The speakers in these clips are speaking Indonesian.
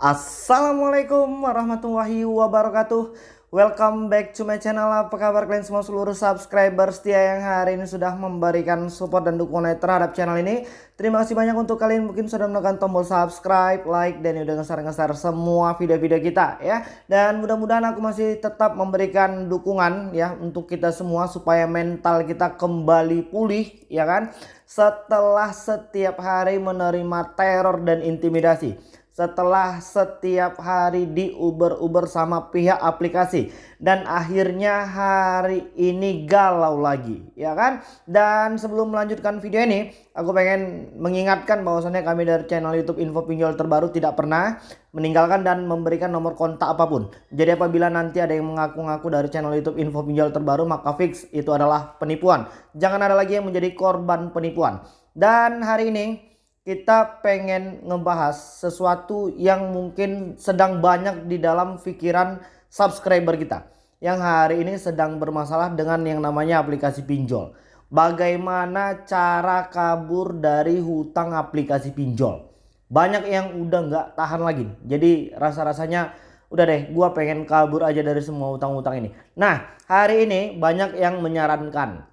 Assalamualaikum warahmatullahi wabarakatuh. Welcome back to my channel. Apa kabar kalian semua seluruh subscriber setia yang hari ini sudah memberikan support dan dukungan terhadap channel ini? Terima kasih banyak untuk kalian mungkin sudah menekan tombol subscribe, like, dan udah ngeser-ngeser semua video-video kita ya. Dan mudah-mudahan aku masih tetap memberikan dukungan ya untuk kita semua supaya mental kita kembali pulih ya kan? Setelah setiap hari menerima teror dan intimidasi setelah setiap hari di Uber-Uber sama pihak aplikasi. Dan akhirnya hari ini galau lagi ya kan? Dan sebelum melanjutkan video ini aku pengen mengingatkan bahwasannya kami dari channel YouTube Info Pinjol terbaru tidak pernah meninggalkan dan memberikan nomor kontak apa pun. Jadi apabila nanti ada yang mengaku-ngaku dari channel YouTube Info Pinjol terbaru maka fix itu adalah penipuan. Jangan ada lagi yang menjadi korban penipuan. Dan hari ini kita pengen ngebahas sesuatu yang mungkin sedang banyak di dalam pikiran subscriber kita yang hari ini sedang bermasalah dengan yang namanya aplikasi pinjol. Bagaimana cara kabur dari hutang aplikasi pinjol? Banyak yang udah nggak tahan lagi. Jadi rasa-rasanya udah deh gua pengen kabur aja dari semua hutang-hutang ini. Nah hari ini banyak yang menyarankan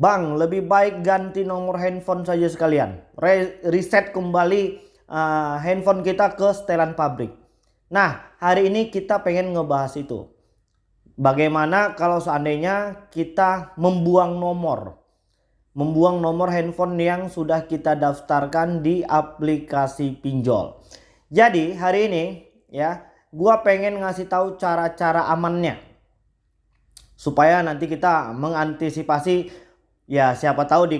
Bang, lebih baik ganti nomor handphone saja sekalian. Re reset kembali uh, handphone kita ke setelan pabrik. Nah, hari ini kita pengen ngebahas itu. Bagaimana kalau seandainya kita membuang nomor. Membuang nomor handphone yang sudah kita daftarkan di aplikasi pinjol. Jadi hari ini ya, gua pengen ngasih tahu cara-cara amannya. Supaya nanti kita mengantisipasi ya siapa tahu di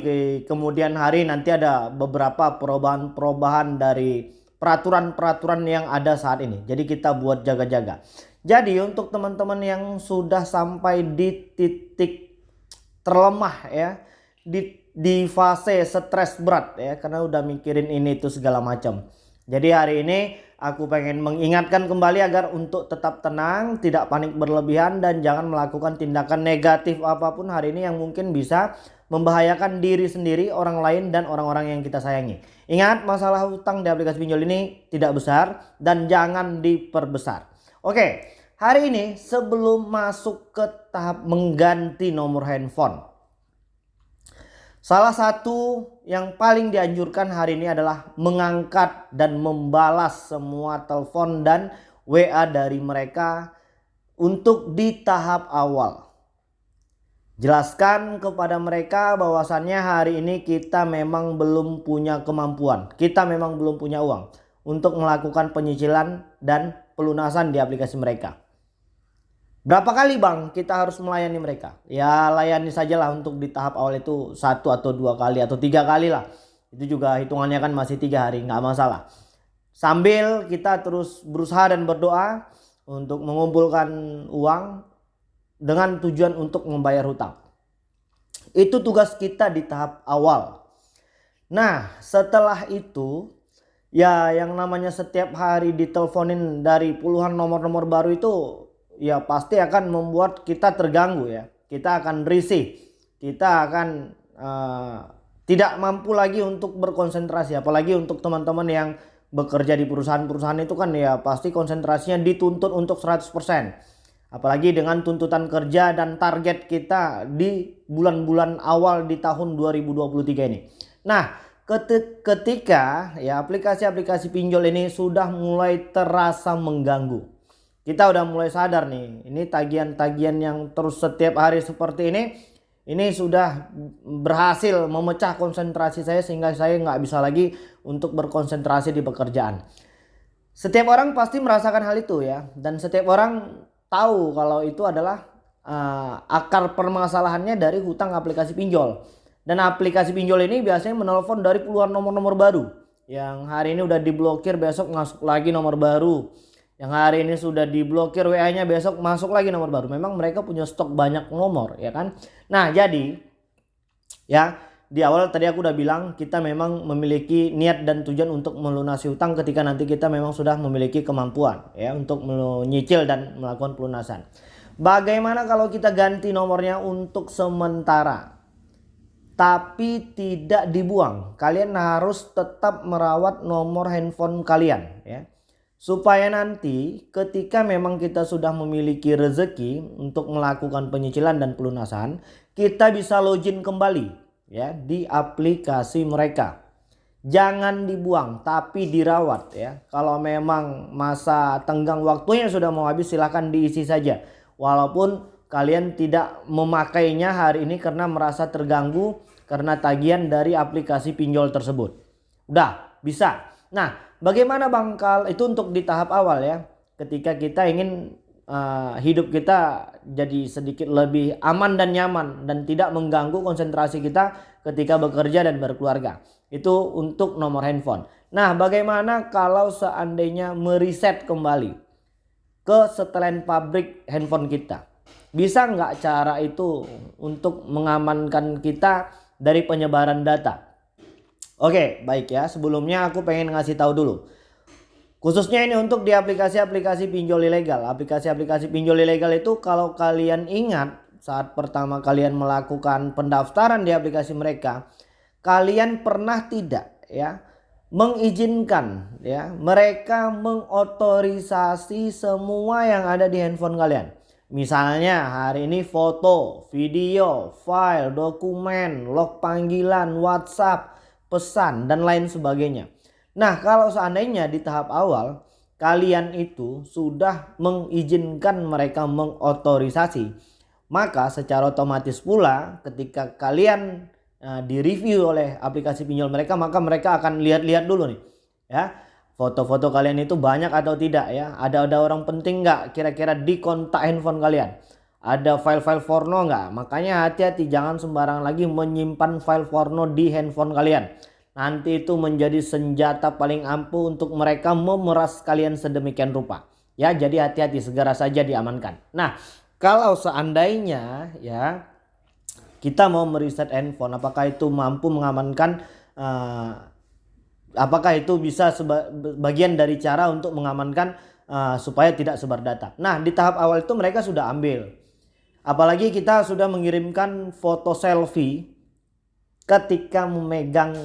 kemudian hari nanti ada beberapa perubahan-perubahan dari peraturan-peraturan yang ada saat ini. Jadi kita buat jaga-jaga. Jadi untuk teman-teman yang sudah sampai di titik terlemah ya, di di fase stres berat ya karena udah mikirin ini itu segala macam. Jadi hari ini aku pengen mengingatkan kembali agar untuk tetap tenang, tidak panik berlebihan dan jangan melakukan tindakan negatif apa pun hari ini yang mungkin bisa membahayakan diri sendiri, orang lain dan orang-orang yang kita sayangi. Ingat masalah hutang di aplikasi pinjol ini tidak besar dan jangan diperbesar. Oke, hari ini sebelum masuk ke tahap mengganti nomor handphone. Salah satu yang paling dianjurkan hari ini adalah mengangkat dan membalas semua telepon dan WA dari mereka untuk di tahap awal. Jelaskan kepada mereka bahwasannya hari ini kita memang belum punya kemampuan. Kita memang belum punya uang untuk melakukan penyicilan dan pelunasan di aplikasi mereka. Berapa kali bang kita harus melayani mereka? Ya layani sajalah untuk di tahap awal itu satu atau dua kali atau tiga kali lah. Itu juga hitungannya kan masih tiga hari nggak masalah. Sambil kita terus berusaha dan berdoa untuk mengumpulkan uang dengan tujuan untuk membayar hutang. Itu tugas kita di tahap awal. Nah setelah itu ya yang namanya setiap hari diteleponin dari puluhan nomor-nomor baru itu ya pasti akan membuat kita terganggu ya. Kita akan risih. Kita akan uh, tidak mampu lagi untuk berkonsentrasi apalagi untuk teman-teman yang bekerja di perusahaan-perusahaan itu kan ya pasti konsentrasinya dituntut untuk 100%. Apalagi dengan tuntutan kerja dan target kita di bulan-bulan awal di tahun 2023 ini. Nah, ketika ya aplikasi-aplikasi pinjol ini sudah mulai terasa mengganggu. Kita udah mulai sadar nih ini tagihan-tagihan yang terus setiap hari seperti ini ini sudah berhasil memecah konsentrasi saya sehingga saya nggak bisa lagi untuk berkonsentrasi di pekerjaan. Setiap orang pasti merasakan hal itu ya. Dan setiap orang tahu kalau itu adalah uh, akar permasalahannya dari hutang aplikasi pinjol dan aplikasi pinjol ini biasanya menelpon dari puluhan nomor-nomor baru yang hari ini udah diblokir besok masuk lagi nomor baru yang hari ini sudah diblokir WA-nya besok masuk lagi nomor baru. Memang mereka punya stok banyak nomor ya kan. Nah jadi ya di awal tadi aku udah bilang kita memang memiliki niat dan tujuan untuk melunasi hutang ketika nanti kita memang sudah memiliki kemampuan ya untuk menyicil dan melakukan pelunasan. Bagaimana kalau kita ganti nomornya untuk sementara tapi tidak dibuang. Kalian harus tetap merawat nomor handphone kalian ya supaya nanti ketika memang kita sudah memiliki rezeki untuk melakukan penyicilan dan pelunasan kita bisa login kembali ya di aplikasi mereka. Jangan dibuang tapi dirawat ya. Kalau memang masa tenggang waktunya sudah mau habis silahkan diisi saja. Walaupun kalian tidak memakainya hari ini karena merasa terganggu karena tagihan dari aplikasi pinjol tersebut. Udah bisa. Nah Bagaimana Bangkal itu untuk di tahap awal ya. Ketika kita ingin uh, hidup kita jadi sedikit lebih aman dan nyaman dan tidak mengganggu konsentrasi kita ketika bekerja dan berkeluarga. Itu untuk nomor handphone. Nah, bagaimana kalau seandainya mereset kembali ke setelan pabrik handphone kita? Bisa nggak cara itu untuk mengamankan kita dari penyebaran data? Oke, baik ya. Sebelumnya aku pengen ngasih tahu dulu. Khususnya ini untuk di aplikasi-aplikasi pinjol ilegal. Aplikasi-aplikasi pinjol ilegal itu kalau kalian ingat saat pertama kalian melakukan pendaftaran di aplikasi mereka, kalian pernah tidak ya mengizinkan ya mereka mengotorisasi semua yang ada di handphone kalian. Misalnya hari ini foto, video, file, dokumen, log panggilan, WhatsApp, pesan dan lain sebagainya. Nah kalau seandainya di tahap awal kalian itu sudah mengizinkan mereka mengotorisasi maka secara otomatis pula ketika kalian uh, direview oleh aplikasi pinjol mereka maka mereka akan lihat-lihat dulu nih ya. Foto-foto kalian itu banyak atau tidak ya? Ada ada orang penting nggak kira-kira di kontak handphone kalian? Ada file-file porno nggak? Makanya hati-hati jangan sembarang lagi menyimpan file porno di handphone kalian Nanti itu menjadi senjata paling ampuh untuk mereka memeras kalian sedemikian rupa. Ya, jadi hati-hati segera saja diamankan. Nah, kalau seandainya ya kita mau mereset handphone, apakah itu mampu mengamankan uh, apakah itu bisa bagian dari cara untuk mengamankan uh, supaya tidak sebar data. Nah, di tahap awal itu mereka sudah ambil. Apalagi kita sudah mengirimkan foto selfie ketika memegang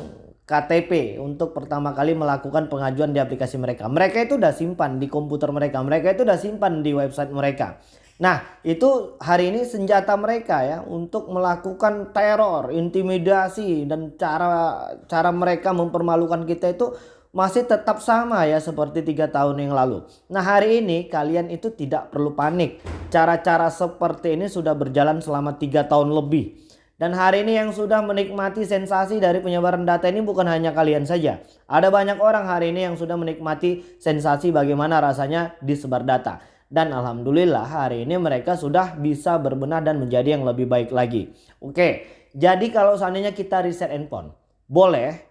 KTP untuk pertama kali melakukan pengajuan di aplikasi mereka. Mereka itu udah simpan di komputer mereka. Mereka itu udah simpan di website mereka. Nah itu hari ini senjata mereka ya untuk melakukan teror, intimidasi dan cara cara mereka mempermalukan kita itu masih tetap sama ya seperti tiga tahun yang lalu. Nah hari ini kalian itu tidak perlu panik. Cara-cara seperti ini sudah berjalan selama tiga tahun lebih. Dan hari ini yang sudah menikmati sensasi dari penyebaran data ini bukan hanya kalian saja. Ada banyak orang hari ini yang sudah menikmati sensasi bagaimana rasanya disebar data. Dan Alhamdulillah hari ini mereka sudah bisa berbenah dan menjadi yang lebih baik lagi. Oke, jadi kalau seandainya kita reset handphone, boleh,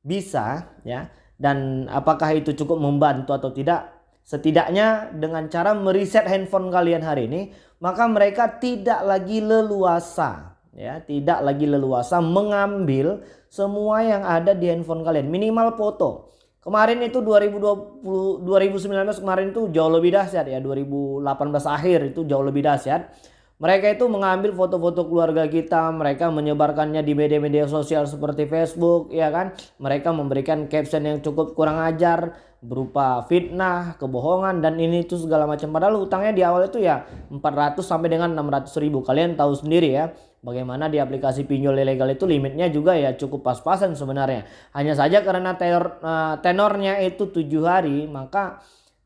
bisa ya. Dan apakah itu cukup membantu atau tidak? Setidaknya dengan cara mereset handphone kalian hari ini, maka mereka tidak lagi leluasa ya tidak lagi leluasa mengambil semua yang ada di handphone kalian. Minimal foto. Kemarin itu 2020 2019 kemarin itu jauh lebih dahsyat ya. 2018 akhir itu jauh lebih dahsyat mereka itu mengambil foto-foto keluarga kita, mereka menyebarkannya di media-media sosial seperti Facebook, ya kan? Mereka memberikan caption yang cukup kurang ajar berupa fitnah, kebohongan dan ini itu segala macam. Padahal utangnya di awal itu ya 400 sampai dengan 600 ribu. Kalian tahu sendiri ya bagaimana di aplikasi pinjol ilegal itu limitnya juga ya cukup pas-pasan sebenarnya. Hanya saja karena tenor, eh, tenornya itu tujuh hari maka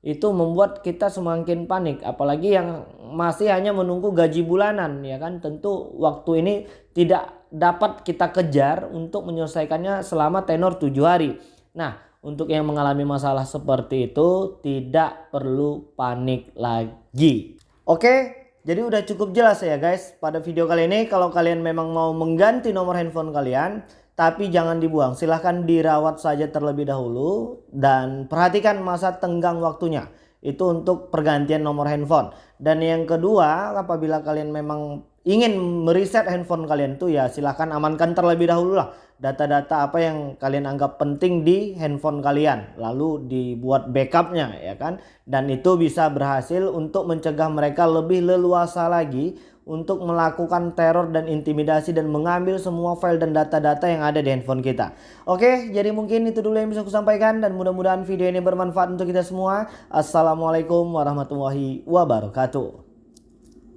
itu membuat kita semakin panik. Apalagi yang masih hanya menunggu gaji bulanan ya kan? Tentu waktu ini tidak dapat kita kejar untuk menyelesaikannya selama tenor tujuh hari. Nah untuk yang mengalami masalah seperti itu tidak perlu panik lagi. Oke jadi udah cukup jelas ya guys pada video kali ini. Kalau kalian memang mau mengganti nomor handphone kalian tapi jangan dibuang. Silahkan dirawat saja terlebih dahulu dan perhatikan masa tenggang waktunya. Itu untuk pergantian nomor handphone. Dan yang kedua, apabila kalian memang ingin mereset handphone kalian tuh ya silahkan amankan terlebih dahulu lah data-data apa yang kalian anggap penting di handphone kalian lalu dibuat backupnya ya kan dan itu bisa berhasil untuk mencegah mereka lebih leluasa lagi untuk melakukan teror dan intimidasi dan mengambil semua file dan data-data yang ada di handphone kita. Oke, jadi mungkin itu dulu yang bisa aku sampaikan dan mudah-mudahan video ini bermanfaat untuk kita semua. Assalamualaikum warahmatullahi wabarakatuh.